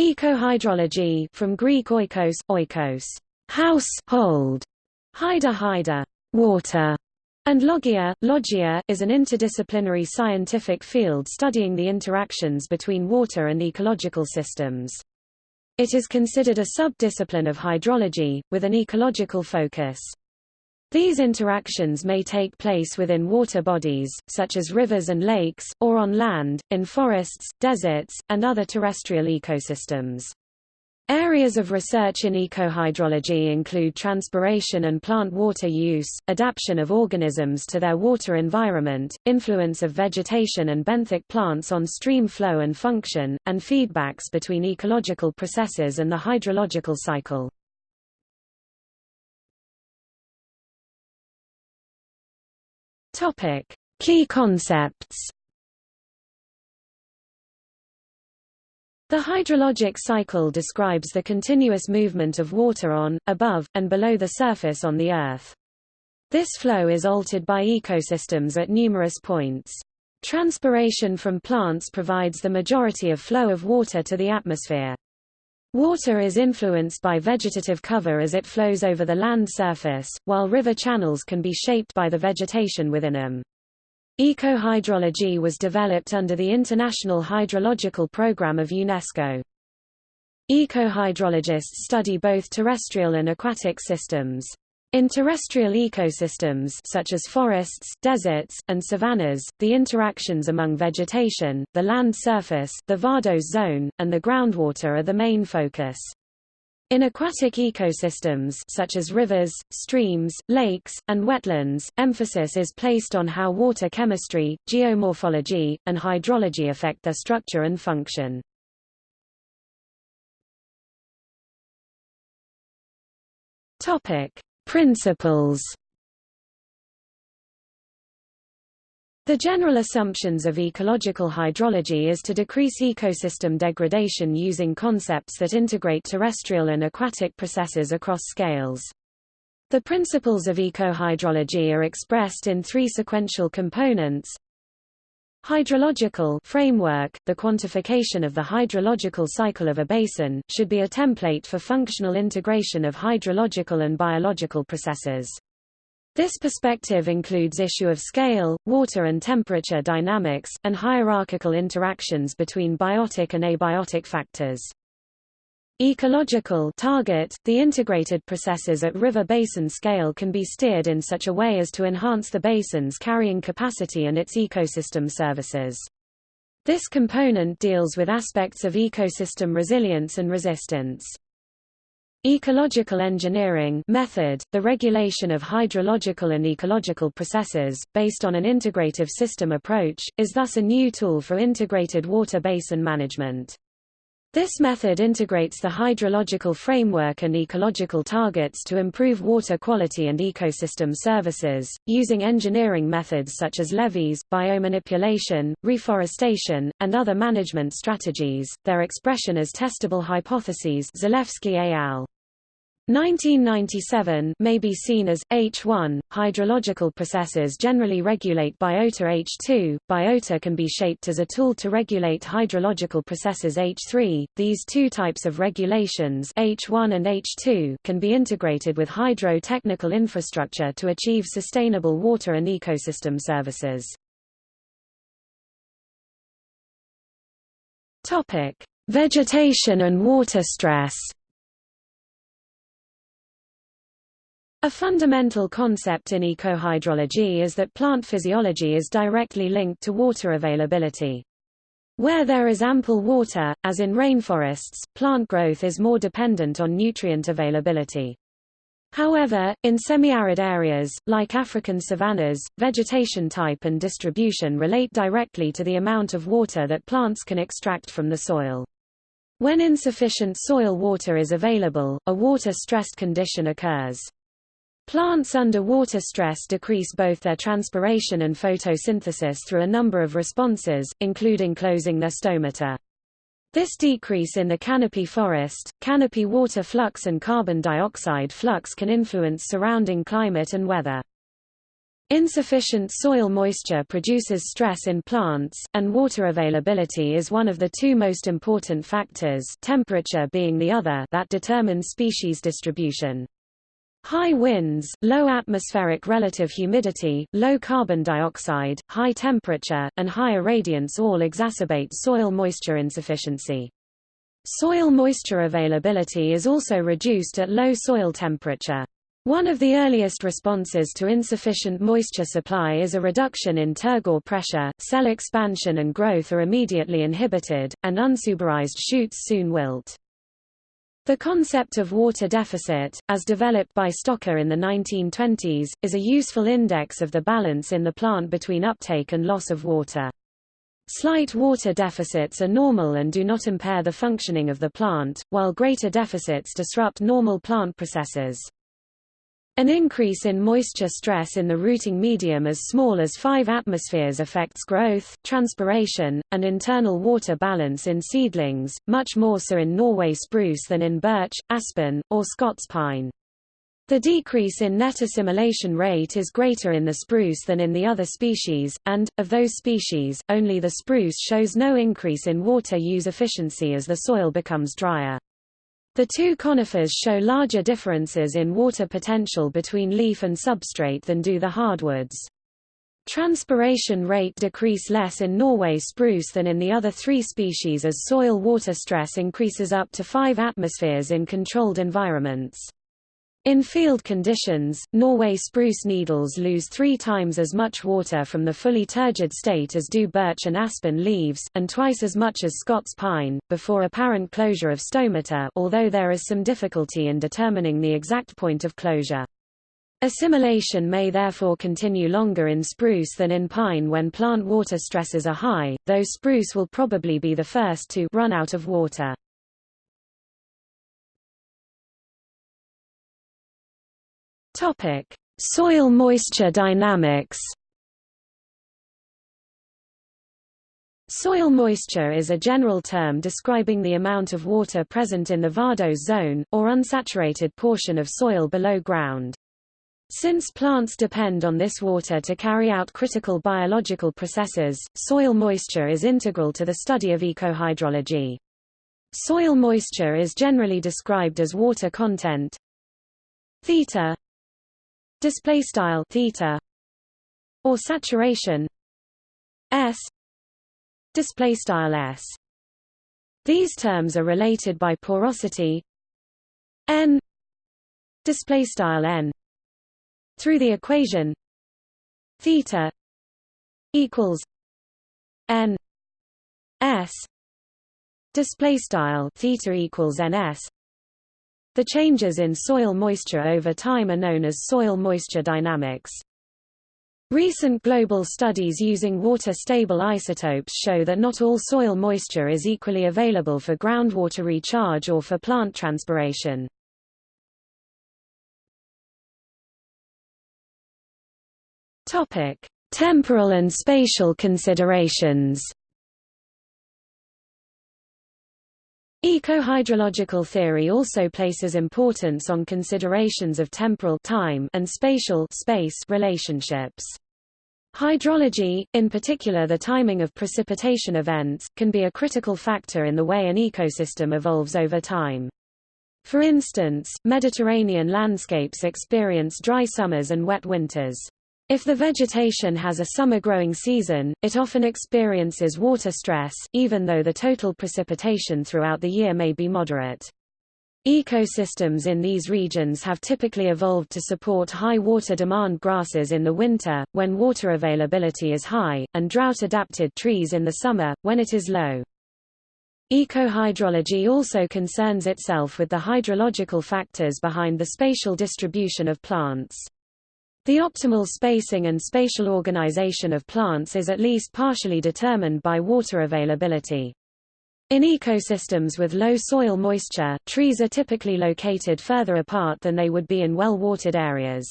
Ecohydrology from Greek oikos, oikos, house, hold, hyda hyda, water, and logia, logia is an interdisciplinary scientific field studying the interactions between water and ecological systems. It is considered a sub-discipline of hydrology, with an ecological focus. These interactions may take place within water bodies, such as rivers and lakes, or on land, in forests, deserts, and other terrestrial ecosystems. Areas of research in ecohydrology include transpiration and plant water use, adaptation of organisms to their water environment, influence of vegetation and benthic plants on stream flow and function, and feedbacks between ecological processes and the hydrological cycle. Topic: Key concepts. The hydrologic cycle describes the continuous movement of water on, above, and below the surface on the Earth. This flow is altered by ecosystems at numerous points. Transpiration from plants provides the majority of flow of water to the atmosphere. Water is influenced by vegetative cover as it flows over the land surface, while river channels can be shaped by the vegetation within them. Ecohydrology was developed under the International Hydrological Programme of UNESCO. Ecohydrologists study both terrestrial and aquatic systems. In terrestrial ecosystems such as forests, deserts, and savannas, the interactions among vegetation, the land surface, the vadose zone, and the groundwater are the main focus. In aquatic ecosystems such as rivers, streams, lakes, and wetlands, emphasis is placed on how water chemistry, geomorphology, and hydrology affect their structure and function. Topic: Principles The general assumptions of ecological hydrology is to decrease ecosystem degradation using concepts that integrate terrestrial and aquatic processes across scales. The principles of ecohydrology are expressed in three sequential components. Hydrological framework, the quantification of the hydrological cycle of a basin, should be a template for functional integration of hydrological and biological processes. This perspective includes issue of scale, water and temperature dynamics, and hierarchical interactions between biotic and abiotic factors. Ecological target, the integrated processes at river basin scale can be steered in such a way as to enhance the basin's carrying capacity and its ecosystem services. This component deals with aspects of ecosystem resilience and resistance. Ecological engineering method, the regulation of hydrological and ecological processes, based on an integrative system approach, is thus a new tool for integrated water basin management. This method integrates the hydrological framework and ecological targets to improve water quality and ecosystem services, using engineering methods such as levees, biomanipulation, reforestation, and other management strategies. Their expression as testable hypotheses Zalewski et al. 1997 may be seen as H1. Hydrological processes generally regulate biota H2. Biota can be shaped as a tool to regulate hydrological processes H3. These two types of regulations H1 and H2 can be integrated with hydro-technical infrastructure to achieve sustainable water and ecosystem services. Topic: Vegetation and water stress. A fundamental concept in ecohydrology is that plant physiology is directly linked to water availability. Where there is ample water, as in rainforests, plant growth is more dependent on nutrient availability. However, in semi-arid areas, like African savannas, vegetation type and distribution relate directly to the amount of water that plants can extract from the soil. When insufficient soil water is available, a water-stressed condition occurs. Plants under water stress decrease both their transpiration and photosynthesis through a number of responses, including closing their stomata. This decrease in the canopy forest, canopy water flux and carbon dioxide flux can influence surrounding climate and weather. Insufficient soil moisture produces stress in plants, and water availability is one of the two most important factors temperature being the other that determine species distribution. High winds, low atmospheric relative humidity, low carbon dioxide, high temperature, and high irradiance all exacerbate soil moisture insufficiency. Soil moisture availability is also reduced at low soil temperature. One of the earliest responses to insufficient moisture supply is a reduction in turgor pressure, cell expansion and growth are immediately inhibited, and unsuberized shoots soon wilt. The concept of water deficit, as developed by Stocker in the 1920s, is a useful index of the balance in the plant between uptake and loss of water. Slight water deficits are normal and do not impair the functioning of the plant, while greater deficits disrupt normal plant processes. An increase in moisture stress in the rooting medium as small as 5 atmospheres affects growth, transpiration, and internal water balance in seedlings, much more so in Norway spruce than in birch, aspen, or Scots pine. The decrease in net assimilation rate is greater in the spruce than in the other species, and, of those species, only the spruce shows no increase in water use efficiency as the soil becomes drier. The two conifers show larger differences in water potential between leaf and substrate than do the hardwoods. Transpiration rate decrease less in Norway spruce than in the other three species as soil water stress increases up to 5 atmospheres in controlled environments. In field conditions, Norway spruce needles lose three times as much water from the fully turgid state as do birch and aspen leaves, and twice as much as Scots pine, before apparent closure of stomata although there is some difficulty in determining the exact point of closure. Assimilation may therefore continue longer in spruce than in pine when plant water stresses are high, though spruce will probably be the first to run out of water. Topic: Soil moisture dynamics. Soil moisture is a general term describing the amount of water present in the vadose zone, or unsaturated portion of soil below ground. Since plants depend on this water to carry out critical biological processes, soil moisture is integral to the study of ecohydrology. Soil moisture is generally described as water content theta display style theta or saturation s display style s. These terms are related by porosity n display style n through the equation theta equals n s display style theta equals ns the changes in soil moisture over time are known as soil moisture dynamics. Recent global studies using water-stable isotopes show that not all soil moisture is equally available for groundwater recharge or for plant transpiration. Topic: Temporal and spatial considerations. Ecohydrological theory also places importance on considerations of temporal time and spatial space relationships. Hydrology, in particular the timing of precipitation events, can be a critical factor in the way an ecosystem evolves over time. For instance, Mediterranean landscapes experience dry summers and wet winters. If the vegetation has a summer growing season, it often experiences water stress, even though the total precipitation throughout the year may be moderate. Ecosystems in these regions have typically evolved to support high water demand grasses in the winter, when water availability is high, and drought-adapted trees in the summer, when it is low. Ecohydrology also concerns itself with the hydrological factors behind the spatial distribution of plants. The optimal spacing and spatial organization of plants is at least partially determined by water availability. In ecosystems with low soil moisture, trees are typically located further apart than they would be in well-watered areas.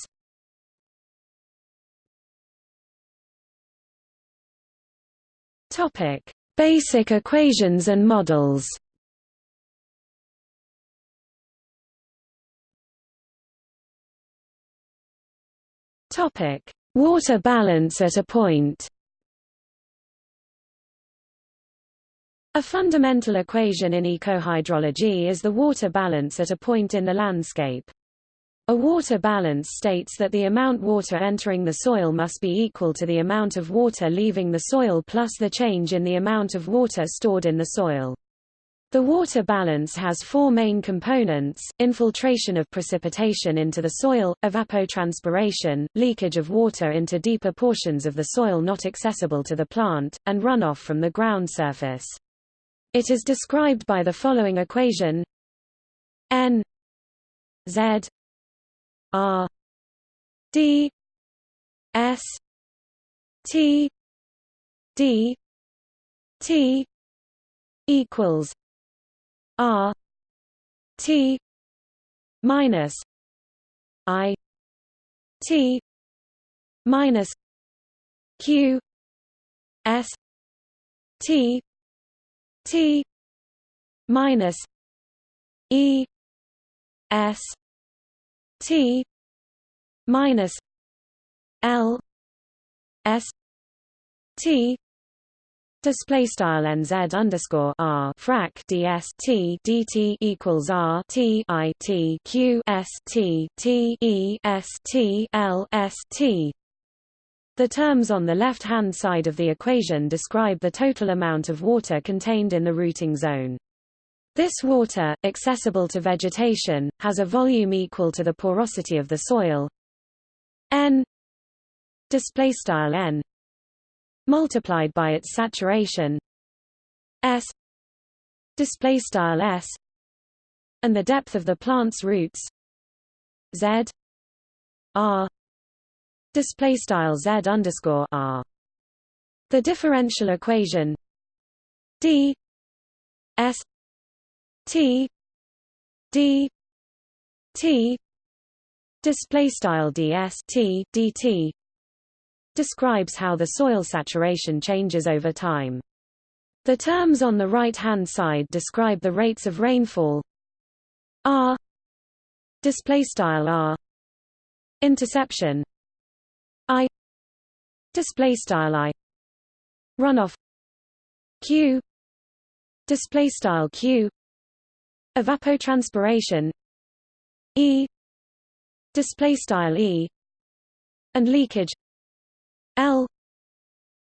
Topic: Basic equations and models. Topic: water balance at a point. A fundamental equation in ecohydrology is the water balance at a point in the landscape. A water balance states that the amount of water entering the soil must be equal to the amount of water leaving the soil plus the change in the amount of water stored in the soil. The water balance has four main components, infiltration of precipitation into the soil, evapotranspiration, leakage of water into deeper portions of the soil not accessible to the plant, and runoff from the ground surface. It is described by the following equation n z R D S T D T equals R T minus I T minus Q S T T minus E S T minus L S T Display style nz underscore r frac ds t dt equals r t i t q s t t e s t l s t. The terms on the left-hand side of the equation describe the total amount of water contained in the rooting zone. This water, accessible to vegetation, has a volume equal to the porosity of the soil n display style n multiplied by its saturation. S. Display style s. And the depth of the plant's roots. Z. R. Display style z underscore r. The differential equation. D. S. T. D. T. Display style ds T dt describes how the soil saturation changes over time. The terms on the right-hand side describe the rates of rainfall. R. Display style R. Interception. I. Display style I. Runoff. Q. Display style Q. Evapotranspiration. E. Display style E. And leakage L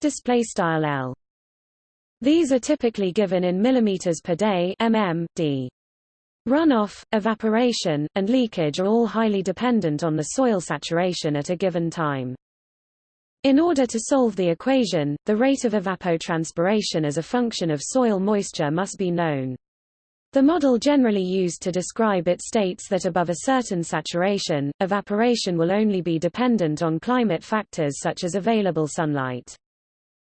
display style L these are typically given in millimeters per day mm d Runoff, evaporation, and leakage are all highly dependent on the soil saturation at a given time. In order to solve the equation, the rate of evapotranspiration as a function of soil moisture must be known. The model generally used to describe it states that above a certain saturation, evaporation will only be dependent on climate factors such as available sunlight.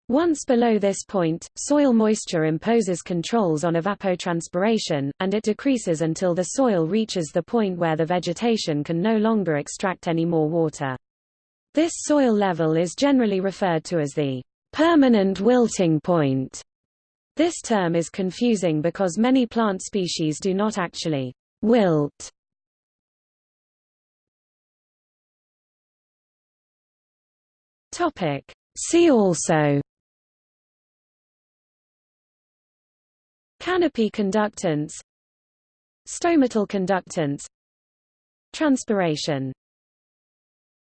Once below this point, soil moisture imposes controls on evapotranspiration, and it decreases until the soil reaches the point where the vegetation can no longer extract any more water. This soil level is generally referred to as the permanent wilting point. This term is confusing because many plant species do not actually wilt. Topic. See also Canopy conductance Stomatal conductance Transpiration